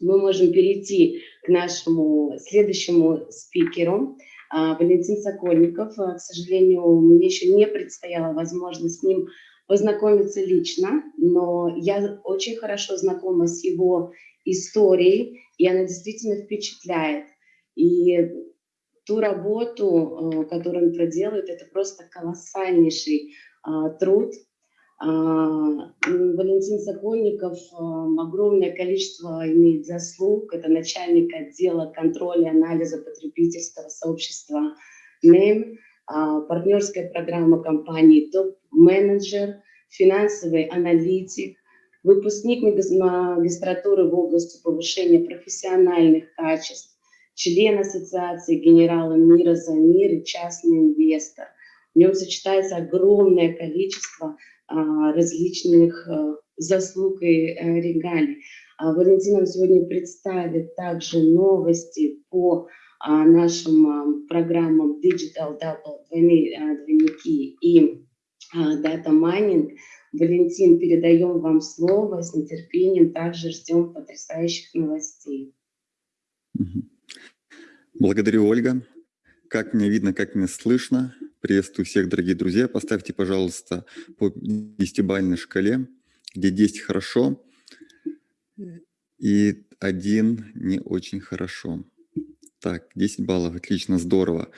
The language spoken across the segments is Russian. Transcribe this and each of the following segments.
мы можем перейти к нашему следующему спикеру. А, Валентин Сокольников. К сожалению, мне еще не предстояла возможность с ним познакомиться лично, но я очень хорошо знакома с его историей, и она действительно впечатляет. И ту работу, э, которую он проделывает, это просто колоссальнейший а, труд. А, Валентин Сокольников огромное количество имеет заслуг. Это начальник отдела контроля и анализа потребительского сообщества НЭМ, партнерская программа компании «Топ-менеджер», финансовый аналитик, выпускник магистратуры в области повышения профессиональных качеств, член Ассоциации генерала мира за мир и частный инвестор. В нем сочетается огромное количество а, различных а, заслуг и а, регалий. А, нам сегодня представит также новости по а, нашим а, программам Digital Double, двойники и а, Data Mining. Валентин, передаем вам слово, с нетерпением также ждем потрясающих новостей. Благодарю, Ольга. Как меня видно, как меня слышно. Приветствую всех, дорогие друзья. Поставьте, пожалуйста, по десятибалльной шкале, где 10 хорошо и 1 не очень хорошо. Так, 10 баллов, отлично, здорово.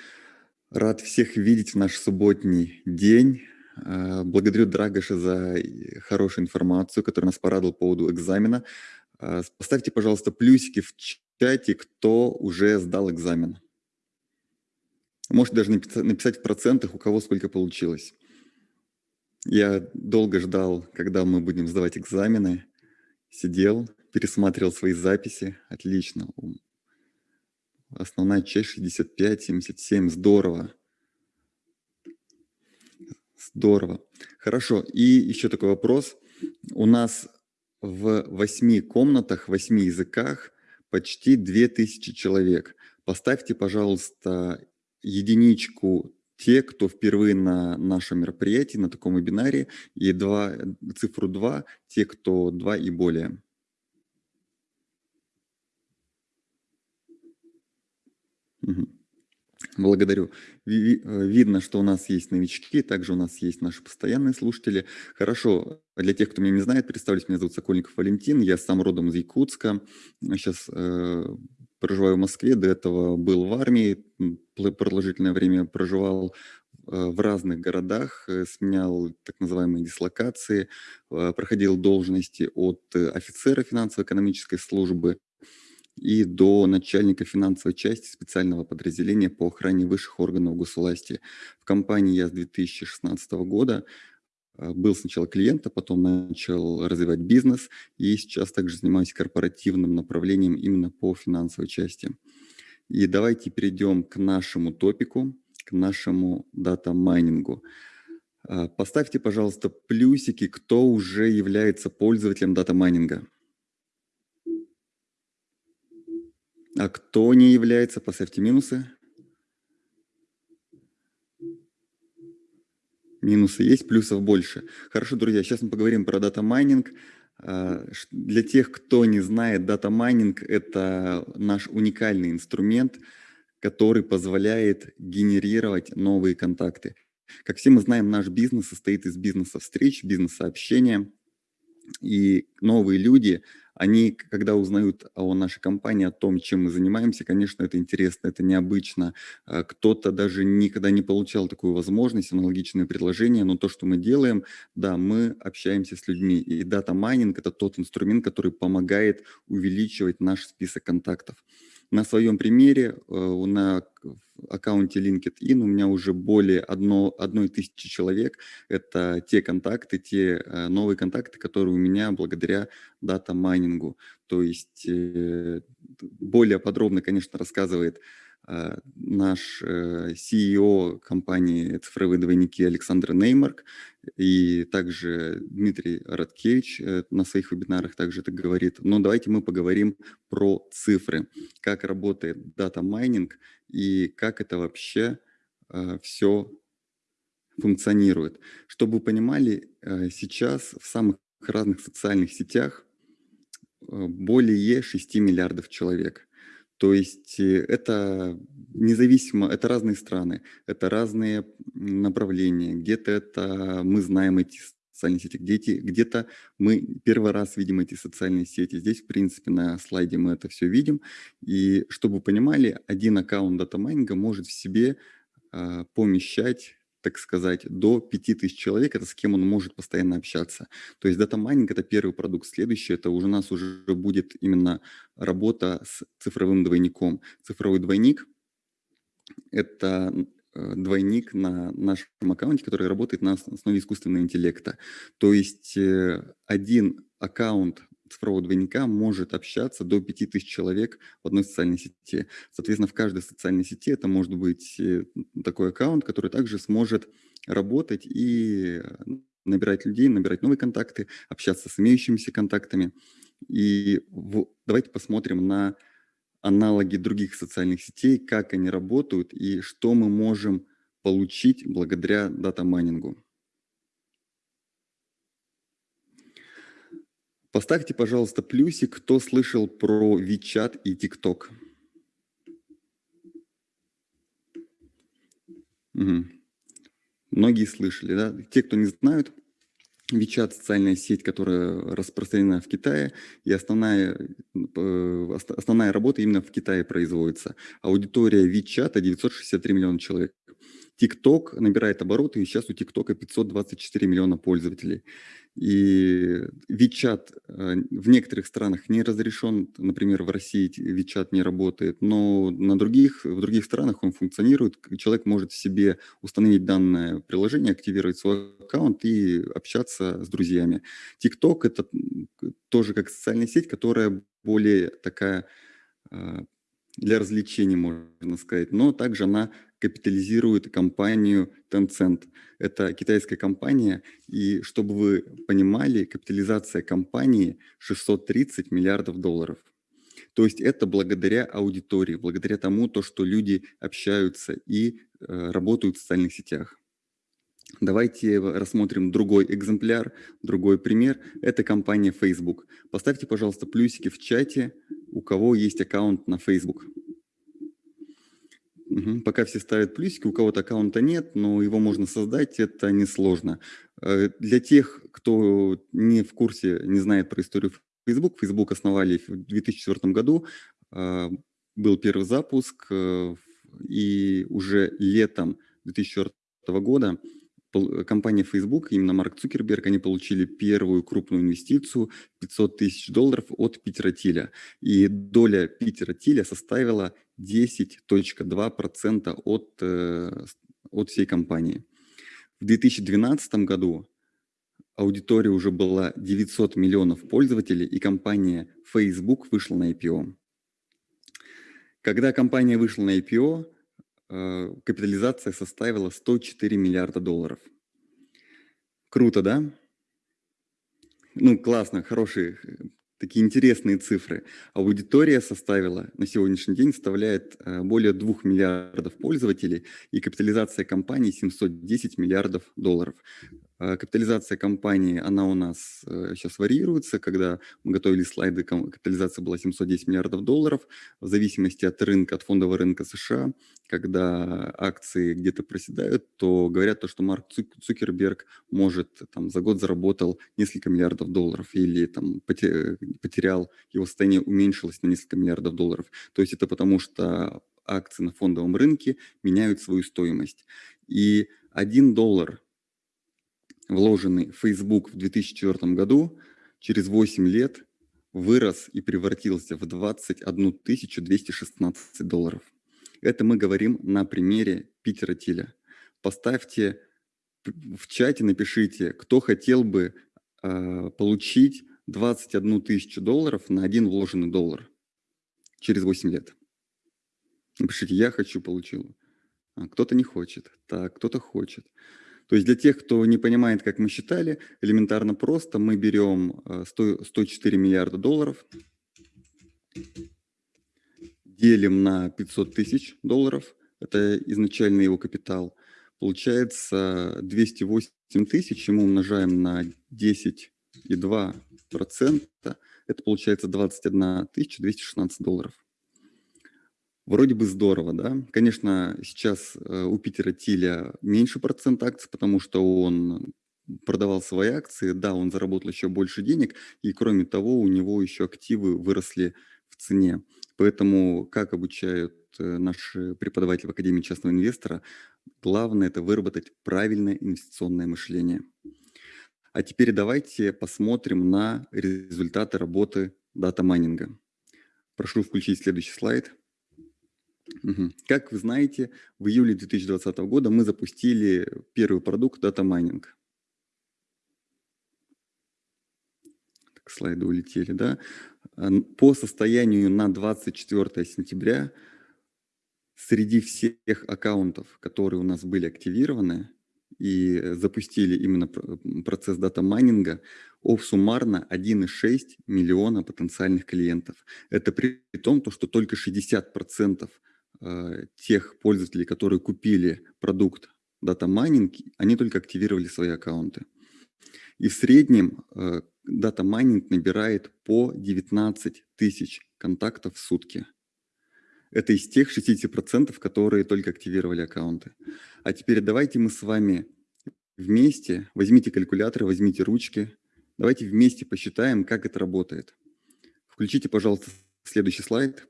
Рад всех видеть в наш субботний день. А, благодарю Драгоша за хорошую информацию, которая нас порадовала по поводу экзамена. А, поставьте, пожалуйста, плюсики в чате, кто уже сдал экзамен. Можете даже написать в процентах, у кого сколько получилось. Я долго ждал, когда мы будем сдавать экзамены. Сидел, пересматривал свои записи. Отлично. Основная часть 65, 77. Здорово. Здорово. Хорошо. И еще такой вопрос. У нас в восьми комнатах, восьми языках почти 2000 человек. Поставьте, пожалуйста, единичку те, кто впервые на нашем мероприятии, на таком вебинаре, и два, цифру 2, те, кто 2 и более. Благодарю. Э, видно, что у нас есть новички, также у нас есть наши постоянные слушатели. Хорошо, для тех, кто меня не знает, представлюсь, меня зовут Сокольников Валентин, я сам родом из Якутска, сейчас э, проживаю в Москве, до этого был в армии, продолжительное время проживал э, в разных городах, э, сменял так называемые дислокации, проходил должности от офицера финансово-экономической службы и до начальника финансовой части специального подразделения по охране высших органов госвласти. В компании я с 2016 года был сначала клиентом, потом начал развивать бизнес и сейчас также занимаюсь корпоративным направлением именно по финансовой части. И давайте перейдем к нашему топику, к нашему дата-майнингу. А, поставьте, пожалуйста, плюсики, кто уже является пользователем дата-майнинга. А кто не является, поставьте минусы. Минусы есть, плюсов больше. Хорошо, друзья, сейчас мы поговорим про дата-майнинг. А, для тех, кто не знает, дата-майнинг – это наш уникальный инструмент, который позволяет генерировать новые контакты. Как все мы знаем, наш бизнес состоит из бизнеса-встреч, бизнеса-общения. И новые люди, они, когда узнают о нашей компании, о том, чем мы занимаемся, конечно, это интересно, это необычно. А, кто-то даже никогда не получал такую возможность, аналогичное предложение, но то, что мы делаем, да, мы общаемся с людьми. И дата-майнинг – это тот инструмент, который помогает увеличивать наш список контактов. На своем примере э, на аккаунте LinkedIn у меня уже более одно, одной тысячи человек. Это те контакты, те э, новые контакты, которые у меня благодаря дата-майнингу. То есть э, более подробно, конечно, рассказывает наш э, CEO компании «Цифровые двойники» Александр Неймарк и также Дмитрий Радкевич э, на своих вебинарах также это говорит. Но давайте мы поговорим про цифры, как работает дата-майнинг и как это вообще все функционирует. Чтобы вы понимали, сейчас в самых разных социальных сетях э, более 6 миллиардов человек. То есть э, это независимо, это разные страны, это разные направления. Где-то это мы знаем эти социальные сети, где-то, где-то мы первый раз видим эти социальные сети. Здесь, в принципе, на слайде мы это все видим. И чтобы вы понимали, один аккаунт датамайнинга может в себе э, помещать так сказать, до 5000 человек, это с кем он может постоянно общаться. То есть дата майнинг это первый продукт. Следующий, это уже у нас уже будет именно работа с цифровым двойником. Цифровой двойник – это Э, двойник на нашем аккаунте, который работает на основе искусственного интеллекта. То есть э, один аккаунт цифрового двойника может общаться до 5000 человек в одной социальной сети. Соответственно, в каждой социальной сети это может быть э, такой аккаунт, который также сможет работать и набирать людей, набирать новые контакты, общаться с имеющимися контактами. И в, давайте посмотрим на аналоги других социальных сетей, как они работают и что мы можем получить благодаря дата-майнингу. Поставьте, пожалуйста, плюсик, кто слышал про WeChat и TikTok. Угу. Многие слышали, да? Те, кто не знают, WeChat – социальная сеть, которая распространена в Китае, и основная, э, основная работа именно в Китае производится. Аудитория WeChat – 963 миллиона человек. TikTok набирает обороты, и сейчас у TikTok 524 миллиона пользователей. И WeChat э, в некоторых странах не разрешен, например, в России WeChat не работает, но на других, в других странах он функционирует. Человек может себе установить данное приложение, активировать свой аккаунт и общаться с друзьями. TikTok – это тоже как социальная сеть, которая более такая э, для развлечений, можно сказать, но также она капитализирует компанию Tencent. Это китайская компания, и чтобы вы понимали, капитализация компании 630 миллиардов долларов. То есть это благодаря аудитории, благодаря тому, то, что люди общаются и э, работают в социальных сетях. Давайте рассмотрим другой экземпляр, другой пример. Это компания Facebook. Поставьте, пожалуйста, плюсики в чате, у кого есть аккаунт на Facebook. Угу. Пока все ставят плюсики, у кого-то аккаунта нет, но его можно создать, это несложно. Э, для тех, кто не в курсе, не знает про историю Facebook, Facebook основали в 2004 году, а, был первый запуск, э, и уже летом 2004 года компания Facebook, именно Марк Цукерберг, они получили первую крупную инвестицию 500 тысяч долларов от Питера Тиля. И доля Питера Тиля составила 10.2% от, э, от всей компании. В 2012 году аудитория уже была 900 миллионов пользователей, и компания Facebook вышла на IPO. Когда компания вышла на IPO, э, капитализация составила 104 миллиарда долларов. Круто, да? Ну, классно, хорошие такие интересные цифры. Аудитория составила, на сегодняшний день составляет э, более 2 миллиардов пользователей и капитализация компании 710 миллиардов долларов. Э, капитализация компании, она у нас сейчас э, варьируется. Когда мы готовили слайды, капитализация была 710 миллиардов долларов. В зависимости от рынка, от фондового рынка США, когда акции где-то проседают, то говорят то, что Марк Цукерберг может там за год заработал несколько миллиардов долларов или там потерял, его состояние уменьшилось на несколько миллиардов долларов. То есть это потому, что акции на фондовом рынке меняют свою стоимость. И один доллар, вложенный в Facebook в 2004 году, через 8 лет вырос и превратился в 21 216 долларов. Это мы говорим на примере Питера Тиля. Поставьте в чате, напишите, кто хотел бы э, получить 21 тысячу долларов на один вложенный доллар через 8 лет. Напишите, я хочу, получил. А кто-то не хочет, так, кто-то хочет. То есть для тех, кто не понимает, как мы считали, элементарно просто мы берем 100, 104 миллиарда долларов, делим на 500 тысяч долларов, это изначально его капитал, получается 208 тысяч, мы умножаем на 10,2 процента, это получается 21 216 долларов. Вроде бы здорово, да? Конечно, сейчас э, у Питера Тиля меньше процент акций, потому что он продавал свои акции, да, он заработал еще больше денег, и кроме того, у него еще активы выросли в цене. Поэтому, как обучают э, наши преподаватели в Академии частного инвестора, главное – это выработать правильное инвестиционное мышление. А теперь давайте посмотрим на результаты работы дата-майнинга. Прошу включить следующий слайд. Как вы знаете, в июле 2020 года мы запустили первый продукт дата-майнинг. слайды улетели, да? По состоянию на 24 сентября среди всех аккаунтов, которые у нас были активированы и запустили именно процесс дата-майнинга, суммарно 1,6 миллиона потенциальных клиентов. Это при том, что только 60% э, тех пользователей, которые купили продукт дата-майнинг, они только активировали свои аккаунты. И в среднем э, дата майнинг набирает по 19 тысяч контактов в сутки. Это из тех 60%, которые только активировали аккаунты. А теперь давайте мы с вами вместе, возьмите калькулятор, возьмите ручки, давайте вместе посчитаем, как это работает. Включите, пожалуйста, следующий слайд.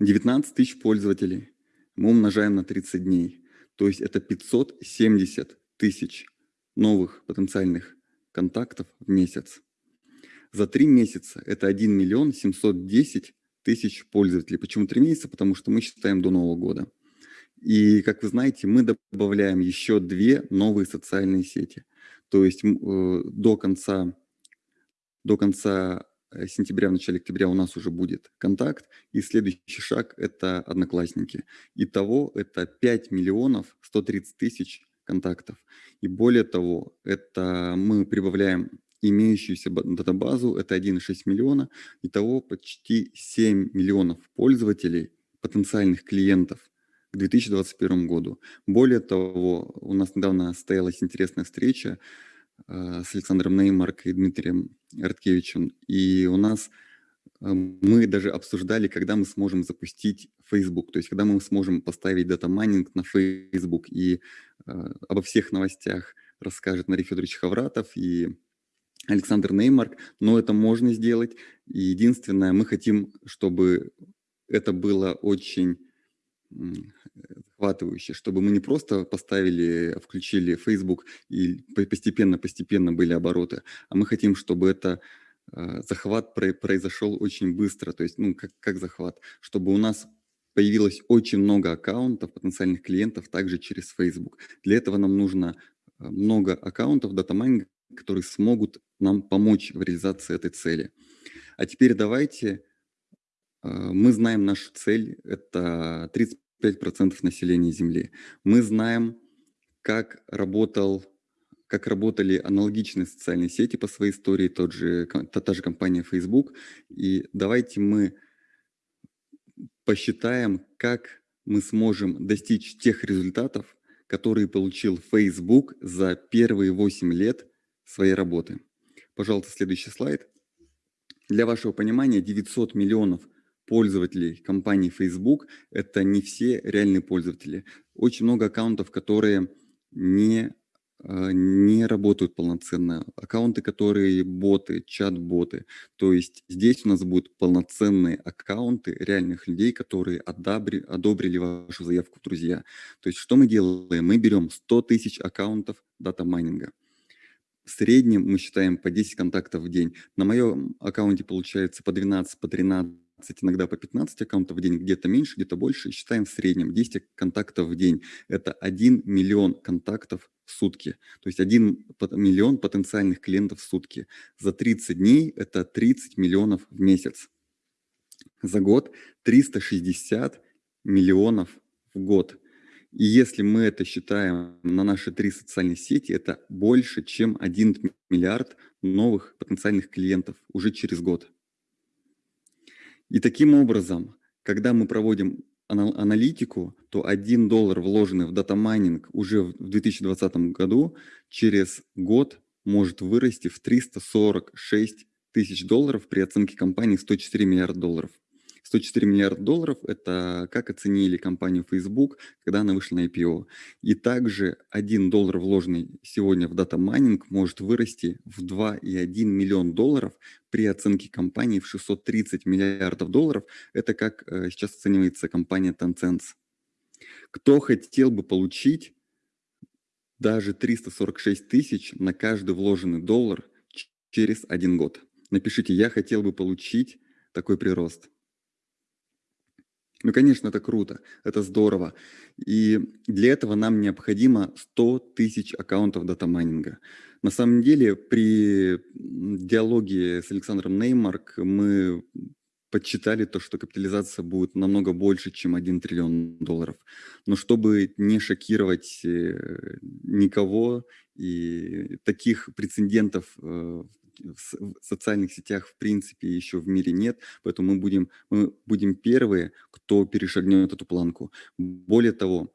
19 тысяч пользователей мы умножаем на 30 дней. То есть это 570 тысяч новых потенциальных контактов в месяц. За три месяца это 1 миллион 710 тысяч пользователей. Почему три месяца? Потому что мы считаем до Нового года. И, как вы знаете, мы добавляем еще две новые социальные сети. То есть э, до конца, до конца сентября, в начале октября у нас уже будет контакт, и следующий шаг – это одноклассники. Итого это 5 миллионов 130 тысяч контактов. И более того, это мы прибавляем имеющуюся датабазу, это 1,6 миллиона, итого почти 7 миллионов пользователей, потенциальных клиентов к 2021 году. Более того, у нас недавно состоялась интересная встреча э, с Александром Неймарк и Дмитрием Арткевичем, и у нас мы даже обсуждали, когда мы сможем запустить Facebook, то есть когда мы сможем поставить дата-майнинг на Facebook, и э, обо всех новостях расскажет Мария Федорович Хавратов и Александр Неймарк, но это можно сделать. И единственное, мы хотим, чтобы это было очень захватывающе, чтобы мы не просто поставили, включили Facebook и постепенно-постепенно были обороты, а мы хотим, чтобы это Э, захват произошел очень быстро, то есть, ну, как, как захват, чтобы у нас появилось очень много аккаунтов, потенциальных клиентов также через Facebook. Для этого нам нужно э, много аккаунтов датамайнинга, которые смогут нам помочь в реализации этой цели. А теперь давайте, э, мы знаем нашу цель, это 35% населения Земли. Мы знаем, как работал как работали аналогичные социальные сети по своей истории, тот же, та, та же компания Facebook. И давайте мы посчитаем, как мы сможем достичь тех результатов, которые получил Facebook за первые 8 лет своей работы. Пожалуйста, следующий слайд. Для вашего понимания, 900 миллионов пользователей компании Facebook – это не все реальные пользователи. Очень много аккаунтов, которые не а, не работают полноценно. Аккаунты, которые боты, чат-боты. То есть здесь у нас будут полноценные аккаунты реальных людей, которые одобри, одобрили вашу заявку в друзья. То есть что мы делаем? Мы берем 100 тысяч аккаунтов дата-майнинга. В среднем мы считаем по 10 контактов в день. На моем аккаунте получается по 12, по 13 иногда по 15 аккаунтов в день, где-то меньше, где-то больше. Считаем в среднем 10 контактов в день. Это 1 миллион контактов в сутки. То есть 1 миллион потенциальных клиентов в сутки. За 30 дней это 30 миллионов в месяц. За год 360 миллионов в год. И если мы это считаем на наши три социальные сети, это больше, чем 1 миллиард новых потенциальных клиентов уже через год. И таким образом, когда мы проводим аналитику, то 1 доллар, вложенный в дата майнинг уже в 2020 году, через год может вырасти в 346 тысяч долларов при оценке компании 104 миллиарда долларов. 104 миллиарда долларов – это как оценили компанию Facebook, когда она вышла на IPO. И также 1 доллар, вложенный сегодня в дата майнинг, может вырасти в 2,1 миллион долларов при оценке компании в 630 миллиардов долларов. Это как э, сейчас оценивается компания Tencent. Кто хотел бы получить даже 346 тысяч на каждый вложенный доллар через один год? Напишите «Я хотел бы получить такой прирост». Ну, конечно, это круто, это здорово. И для этого нам необходимо 100 тысяч аккаунтов дата-майнинга. На самом деле, при диалоге с Александром Неймарк мы подсчитали то, что капитализация будет намного больше, чем 1 триллион долларов. Но чтобы не шокировать э, никого, и таких прецедентов э, в социальных сетях в принципе еще в мире нет, поэтому мы будем, мы будем первые, кто перешагнет эту планку. Более того,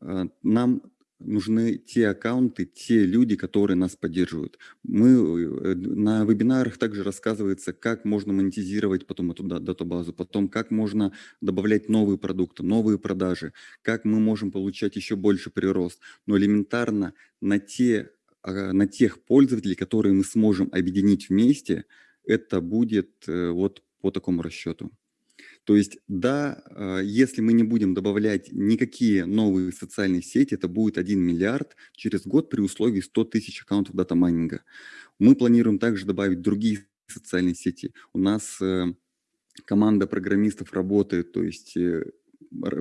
а, нам нужны те аккаунты, те люди, которые нас поддерживают. Мы э, на вебинарах также рассказывается, как можно монетизировать потом эту датабазу, потом как можно добавлять новые продукты, новые продажи, как мы можем получать еще больше прирост. Но элементарно на те на тех пользователей, которые мы сможем объединить вместе, это будет э, вот по такому расчету. То есть, да, а, если мы не будем добавлять никакие новые социальные сети, это будет 1 миллиард через год при условии 100 тысяч аккаунтов дата-майнинга. Мы планируем также добавить другие социальные сети. У нас э, команда программистов работает, то есть э,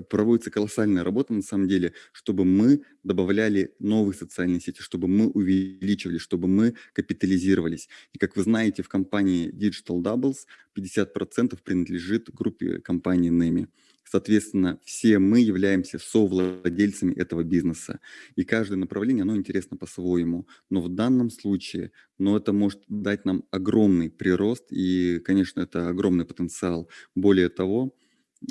проводится колоссальная работа на самом деле, чтобы мы добавляли новые социальные сети, чтобы мы увеличивали, чтобы мы капитализировались. И как вы знаете, в компании Digital Doubles 50% принадлежит группе компании NEMI. Соответственно, все мы являемся совладельцами этого бизнеса. И каждое направление, оно интересно по-своему. Но в данном случае, но это может дать нам огромный прирост. И, конечно, это огромный потенциал. Более того,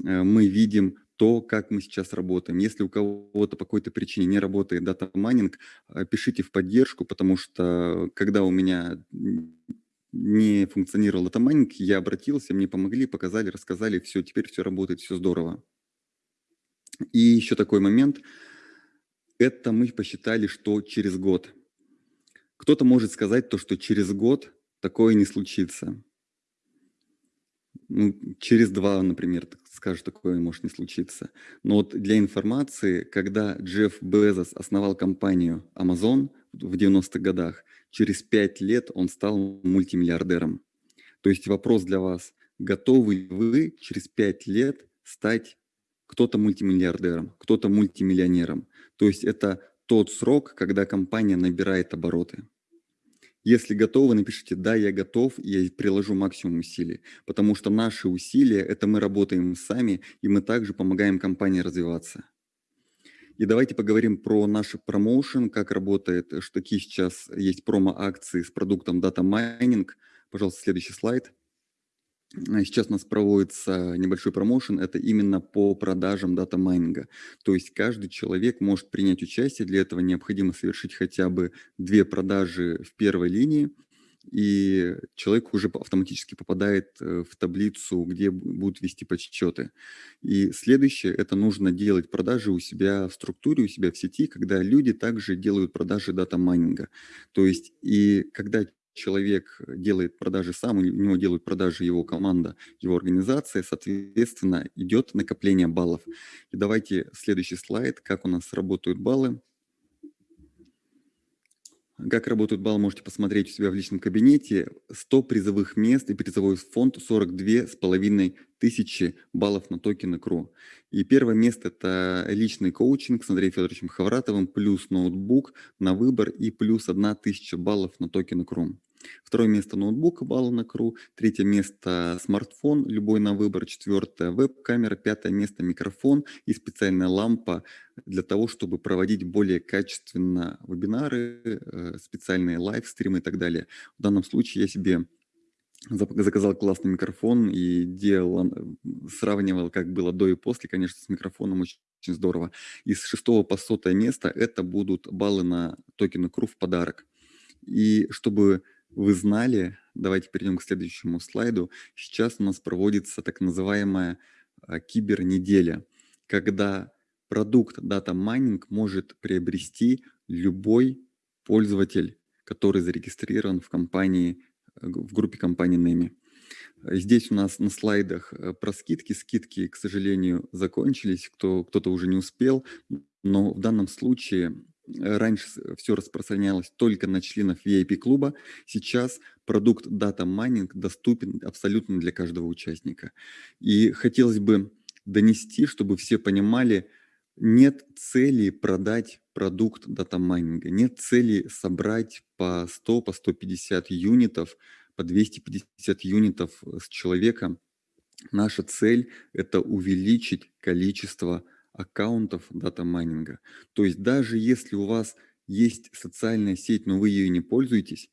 э, мы видим то, как мы сейчас работаем. Если у кого-то по какой-то причине не работает дата майнинг, э, пишите в поддержку, потому что когда у меня не функционировал дата майнинг, я обратился, мне помогли, показали, рассказали, все, теперь все работает, все здорово. И еще такой момент, это мы посчитали, что через год. Кто-то может сказать то, что через год такое не случится через два, например, скажешь, такое может не случиться. Но вот для информации, когда Джефф Безос основал компанию Amazon в 90-х годах, через пять лет он стал мультимиллиардером. То есть вопрос для вас, готовы ли вы через пять лет стать кто-то мультимиллиардером, кто-то мультимиллионером? То есть это тот срок, когда компания набирает обороты. Если готовы, напишите «Да, я готов, я приложу максимум усилий». Потому что наши усилия – это мы работаем сами, и мы также помогаем компании развиваться. И давайте поговорим про наш промоушен, как работает, что какие сейчас есть промо-акции с продуктом Data Mining. Пожалуйста, следующий слайд. А сейчас у нас проводится небольшой промоушен, это именно по продажам дата майнинга. То есть каждый человек может принять участие, для этого необходимо совершить хотя бы две продажи в первой линии, и человек уже автоматически попадает э, в таблицу, где будут вести подсчеты. И следующее, это нужно делать продажи у себя в структуре, у себя в сети, когда люди также делают продажи дата майнинга. То есть и когда человек делает продажи сам, у него делают продажи его команда, его организация, соответственно, идет накопление баллов. И давайте следующий слайд, как у нас работают баллы. Как работают баллы, можете посмотреть у себя в личном кабинете. 100 призовых мест и призовой фонд 42 с половиной тысячи баллов на токены КРУ. И первое место – это личный коучинг с Андреем Федоровичем Хавратовым, плюс ноутбук на выбор и плюс 1000 баллов на токены КРУ. Второе место ноутбук балла на КРУ. Третье место смартфон, любой на выбор. Четвертое веб-камера. Пятое место микрофон и специальная лампа для того, чтобы проводить более качественно вебинары, э, специальные лайвстримы и так далее. В данном случае я себе заказал классный микрофон и делал, сравнивал, как было до и после, конечно, с микрофоном очень, здорово. Из шестого по сотое место это будут баллы на токены КРУ в подарок. И чтобы вы знали, давайте перейдем к следующему слайду. Сейчас у нас проводится так называемая а, кибернеделя, когда продукт Data Mining может приобрести любой пользователь, который зарегистрирован в компании, э, в группе компании NEMI. Здесь у нас на слайдах э, про скидки. Скидки, к сожалению, закончились, кто, кто-то уже не успел, но в данном случае раньше все распространялось только на членов VIP-клуба, сейчас продукт Data Mining доступен абсолютно для каждого участника. И хотелось бы донести, чтобы все понимали, нет цели продать продукт датамайнинга, нет цели собрать по 100, по 150 юнитов, по 250 юнитов с человека. Наша цель – это увеличить количество аккаунтов датамайнинга. То есть даже если у вас есть социальная сеть, но вы ею не пользуетесь,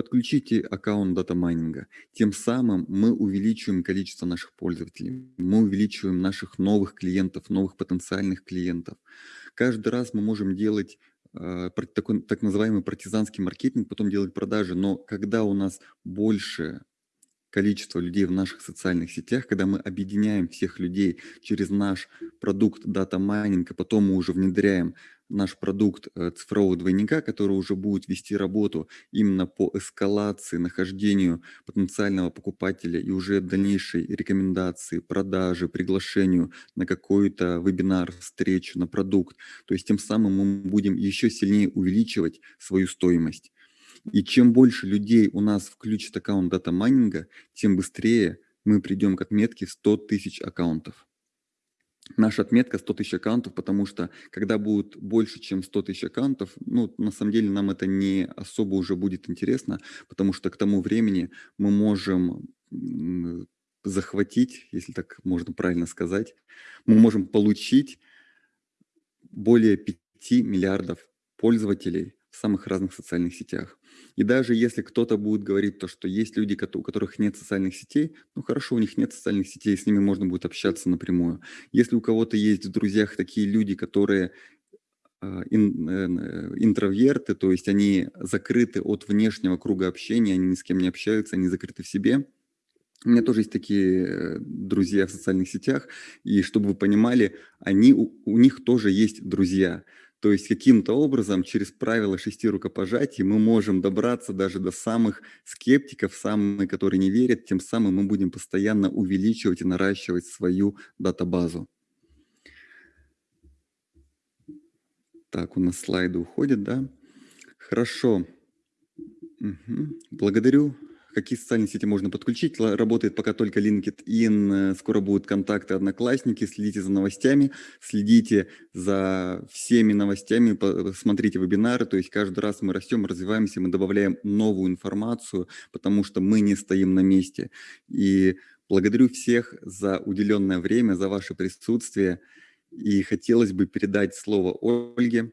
Подключите аккаунт дата-майнинга. Тем самым мы увеличиваем количество наших пользователей, мы увеличиваем наших новых клиентов, новых потенциальных клиентов. Каждый раз мы можем делать э, такой, так называемый партизанский маркетинг, потом делать продажи, но когда у нас больше количество людей в наших социальных сетях, когда мы объединяем всех людей через наш продукт дата майнинг, а потом мы уже внедряем наш продукт э, цифрового двойника, который уже будет вести работу именно по эскалации, нахождению потенциального покупателя и уже дальнейшей рекомендации, продажи, приглашению на какой-то вебинар, встречу, на продукт. То есть тем самым мы будем еще сильнее увеличивать свою стоимость. И чем больше людей у нас включит аккаунт дата майнинга, тем быстрее мы придем к отметке 100 тысяч аккаунтов. Наша отметка 100 тысяч аккаунтов, потому что когда будет больше, чем 100 тысяч аккаунтов, ну, на самом деле нам это не особо уже будет интересно, потому что к тому времени мы можем захватить, если так можно правильно сказать, мы можем получить более 5 миллиардов пользователей в самых разных социальных сетях. И даже если кто-то будет говорить то, что есть люди, у которых нет социальных сетей, ну хорошо, у них нет социальных сетей, с ними можно будет общаться напрямую. Если у кого-то есть в друзьях такие люди, которые а, ин, э, интроверты, то есть они закрыты от внешнего круга общения, они ни с кем не общаются, они закрыты в себе. У меня тоже есть такие э, друзья в социальных сетях, и чтобы вы понимали, они, у, у них тоже есть друзья. То есть каким-то образом через правила шести рукопожатий мы можем добраться даже до самых скептиков, самых, которые не верят, тем самым мы будем постоянно увеличивать и наращивать свою датабазу. Так, у нас слайды уходят, да? Хорошо. Угу. Благодарю какие социальные сети можно подключить. Работает пока только LinkedIn, э, скоро будут контакты Одноклассники, следите за новостями, следите за всеми новостями, смотрите вебинары, то есть каждый раз мы растем, развиваемся, мы добавляем новую информацию, потому что мы не стоим на месте. И благодарю всех за уделенное время, за ваше присутствие. И хотелось бы передать слово Ольге.